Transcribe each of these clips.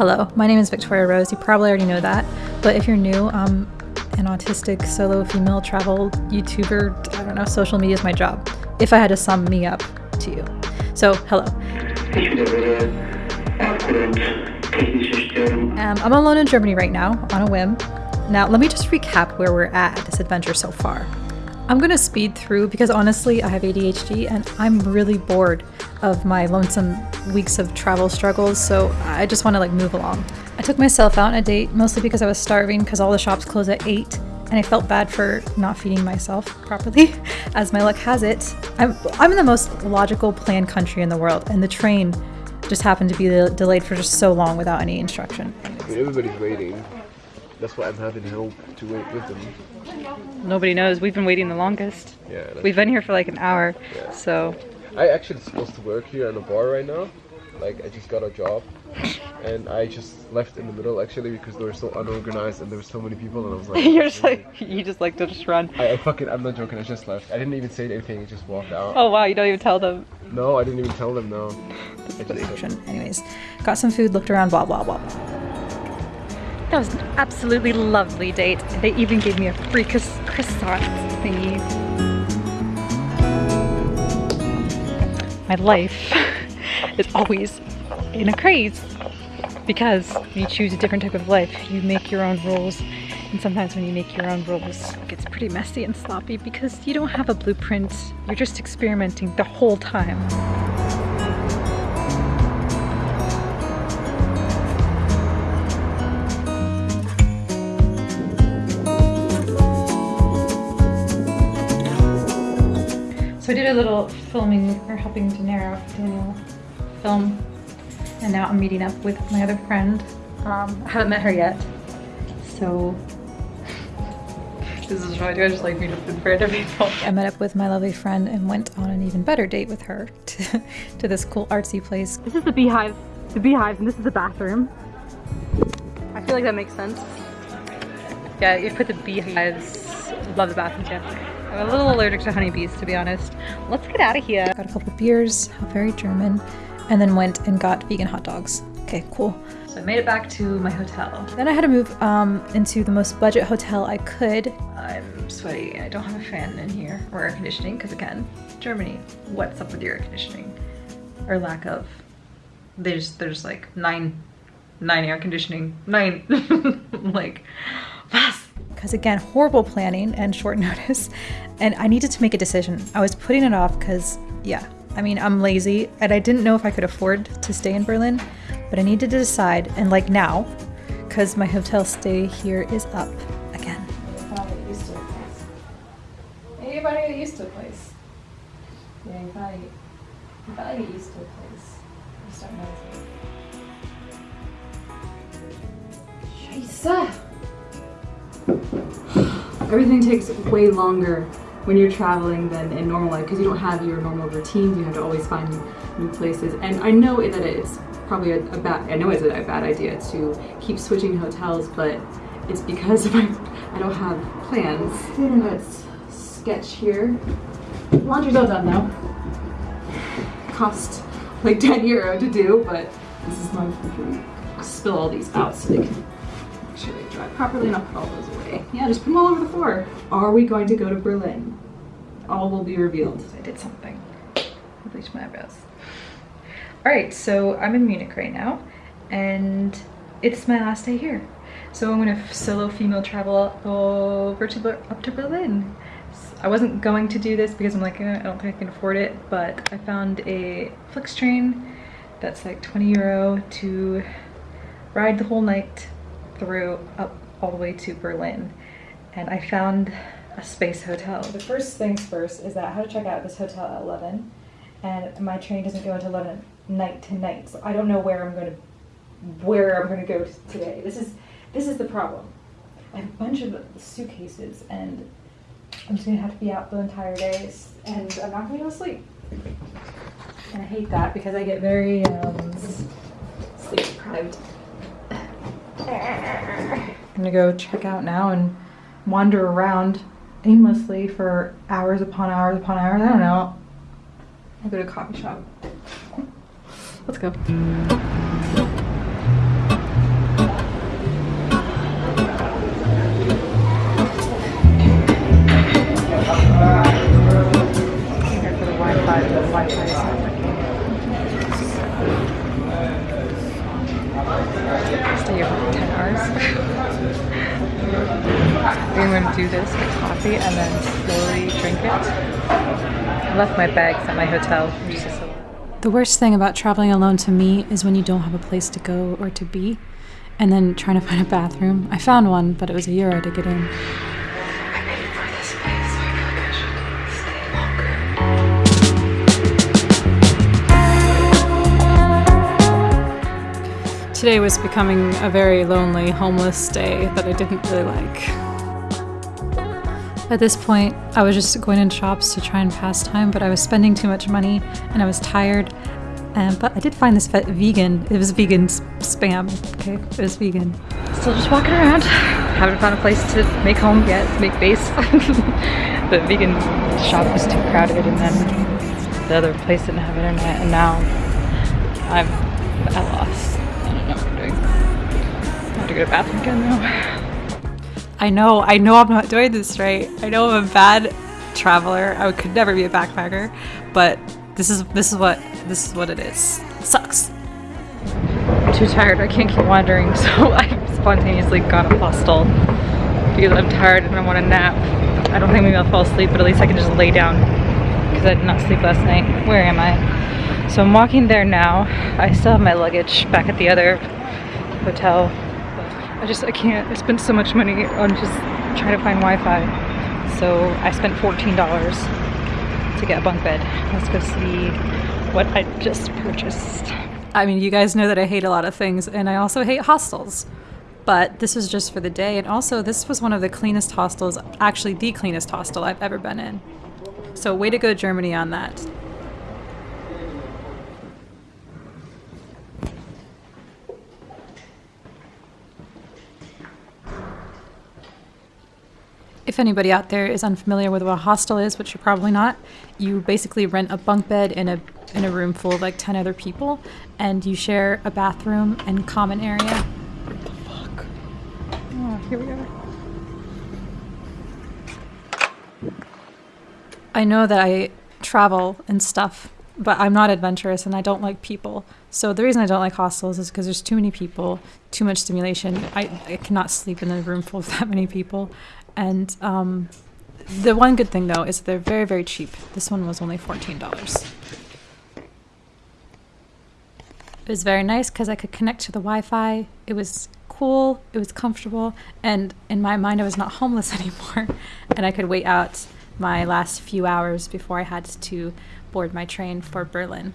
Hello, my name is Victoria Rose. You probably already know that, but if you're new, I'm an autistic solo female travel YouTuber. I don't know, social media is my job. If I had to sum me up to you. So, hello. Um, I'm alone in Germany right now on a whim. Now, let me just recap where we're at this adventure so far. I'm gonna speed through because honestly, I have ADHD and I'm really bored of my lonesome weeks of travel struggles, so I just want to like move along. I took myself out on a date mostly because I was starving because all the shops close at 8 and I felt bad for not feeding myself properly. As my luck has it, I'm, I'm in the most logical planned country in the world and the train just happened to be delayed for just so long without any instruction. Everybody's waiting. That's why I'm having help to wait with them. Nobody knows. We've been waiting the longest. Yeah. We've been here for like an hour, Yeah. so I actually supposed to work here in a bar right now. Like I just got a job, and I just left in the middle actually because they were so unorganized and there were so many people, and I was like, you're just like you just like to just run. I, I fucking, I'm not joking. I just left. I didn't even say anything. I just walked out. Oh wow, you don't even tell them. No, I didn't even tell them. No. I just Anyways, got some food, looked around, blah blah blah. That was an absolutely lovely date. They even gave me a free croissant thingy. My life is always in a craze because when you choose a different type of life. You make your own rules. And sometimes when you make your own rules, it gets pretty messy and sloppy because you don't have a blueprint. You're just experimenting the whole time. A little filming or helping to Danero, Daniel, film, and now I'm meeting up with my other friend. Um, I haven't met her yet, so this is what I do. I just like meet up with random people. I met up with my lovely friend and went on an even better date with her to, to this cool artsy place. This is the beehive, the beehive, and this is the bathroom. I feel like that makes sense. Yeah, you put the beehives. Love the bathroom too. I'm a little allergic to honeybees, to be honest. Let's get out of here. Got a couple beers, very German, and then went and got vegan hot dogs. Okay, cool. So I made it back to my hotel. Then I had to move um, into the most budget hotel I could. I'm sweaty. I don't have a fan in here or air conditioning because again, Germany. What's up with your air conditioning or lack of? There's, there's like nine, nine air conditioning, nine, like fast because again, horrible planning and short notice. And I needed to make a decision. I was putting it off because, yeah, I mean, I'm lazy and I didn't know if I could afford to stay in Berlin, but I needed to decide, and like now, because my hotel stay here is up again. Anybody get used to a place. Yeah, you gotta, gotta get used to a place. You start noticing. Scheiße! Everything takes way longer when you're traveling than in normal life because you don't have your normal routines. You have to always find new places. And I know that it's probably a, a bad. I know it's a, a bad idea to keep switching hotels, but it's because my, I don't have plans. Internet's sketch here. Laundry's all done though. Cost like 10 euro to do, but this is my spill all these out so they can dry properly put all those away. Yeah, just put them all over the floor. Are we going to go to Berlin? All will be revealed. I did something. I bleached my eyebrows. Alright, so I'm in Munich right now, and it's my last day here. So I'm gonna solo female travel over to up to Berlin. I wasn't going to do this because I'm like, eh, I don't think I can afford it, but I found a Flix train that's like 20 euro to ride the whole night through up all the way to Berlin. And I found a space hotel. The first things first is that I had to check out this hotel at 11 and my train doesn't go until 11 night to night. So I don't know where I'm going to where I'm going to go today. This is this is the problem. I have a bunch of suitcases and I'm just going to have to be out the entire day and I'm not going to able to sleep. And I hate that because I get very um, sleep deprived. I'm gonna go check out now and wander around aimlessly for hours upon hours upon hours. I don't know. I'll go to a coffee shop. Let's go. Wi-Fi, the Wi-Fi do this, get coffee, and then slowly drink it. I left my bags at my hotel. The worst thing about traveling alone to me is when you don't have a place to go or to be, and then trying to find a bathroom. I found one, but it was a euro to get in. Today was becoming a very lonely, homeless day that I didn't really like. At this point, I was just going in shops to try and pass time, but I was spending too much money and I was tired. Um, but I did find this vegan, it was vegan spam, okay? It was vegan. Still just walking around. Haven't found a place to make home yet, make base. the vegan shop was too crowded and then the other place didn't have internet and now I'm at loss I don't know what I'm doing. I have to go to the bathroom again now. I know, I know I'm not doing this right. I know I'm a bad traveler. I could never be a backpacker, but this is this is what this is what it is. It sucks. I'm too tired. I can't keep wandering, so I spontaneously got a hostel because I'm tired and I want a nap. I don't think maybe I'll fall asleep, but at least I can just lay down because I did not sleep last night. Where am I? So I'm walking there now. I still have my luggage back at the other hotel I just, I can't, I spent so much money on just trying to find Wi-Fi. So I spent $14 to get a bunk bed. Let's go see what I just purchased. I mean, you guys know that I hate a lot of things and I also hate hostels. But this was just for the day and also this was one of the cleanest hostels, actually the cleanest hostel I've ever been in. So way to go Germany on that. If anybody out there is unfamiliar with what a hostel is, which you're probably not, you basically rent a bunk bed in a in a room full of like 10 other people and you share a bathroom and common area. What the fuck? Oh, here we are. I know that I travel and stuff, but I'm not adventurous and I don't like people. So the reason I don't like hostels is because there's too many people, too much stimulation. I, I cannot sleep in a room full of that many people. And um, the one good thing though is they're very, very cheap. This one was only $14. It was very nice because I could connect to the Wi-Fi. It was cool, it was comfortable, and in my mind I was not homeless anymore. and I could wait out my last few hours before I had to board my train for Berlin.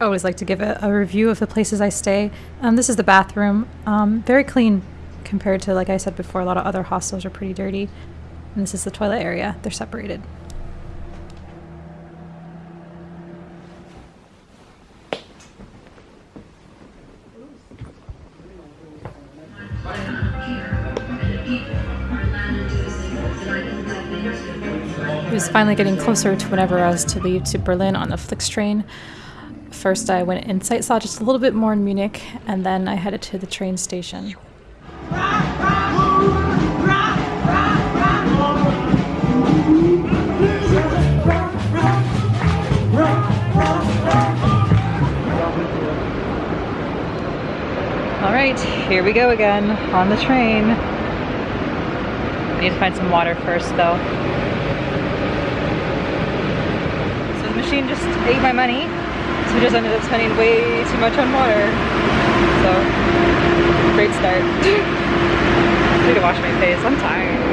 I always like to give a, a review of the places I stay. Um, this is the bathroom. Um, very clean compared to, like I said before, a lot of other hostels are pretty dirty. And this is the toilet area. They're separated. It was finally getting closer to whenever I was to leave to Berlin on the Flixtrain. First, I went sight saw just a little bit more in Munich, and then I headed to the train station. All right, here we go again on the train. I need to find some water first though. So the machine just ate my money so we just ended up spending way too much on water. So, great start. I need to wash my face, I'm tired.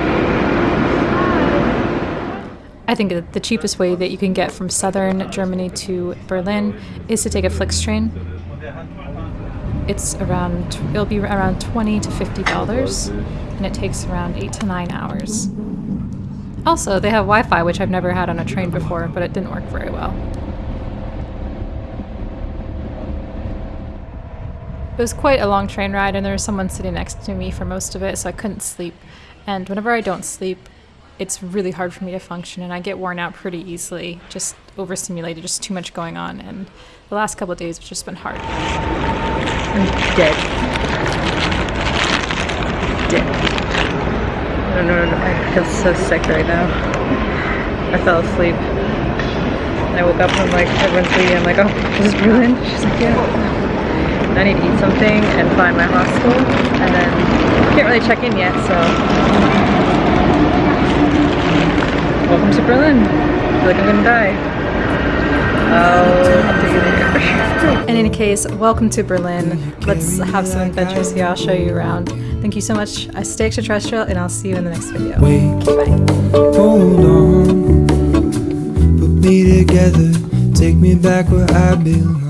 I think that the cheapest way that you can get from southern Germany to Berlin is to take a Flix train. It's around, it'll be around 20 to $50 and it takes around 8 to 9 hours. Also, they have Wi-Fi, which I've never had on a train before, but it didn't work very well. It was quite a long train ride and there was someone sitting next to me for most of it, so I couldn't sleep. And whenever I don't sleep, it's really hard for me to function and I get worn out pretty easily, just overstimulated, just too much going on. And the last couple of days have just been hard. I'm dead. dick. I don't know, I feel so sick right now. I fell asleep. And I woke up and I'm like, everyone's leaving. I'm like, oh, is this Berlin? She's like, yeah. I need to eat something and find my hostel. And then can't really check in yet, so. Welcome to Berlin. I feel like I'm gonna die. I'll update you later. In any case, welcome to Berlin. Let's have some adventures here. I'll show you around. Thank you so much. I stay extraterrestrial and I'll see you in the next video. Wait, Bye. hold on. Put me together, take me back where I belong.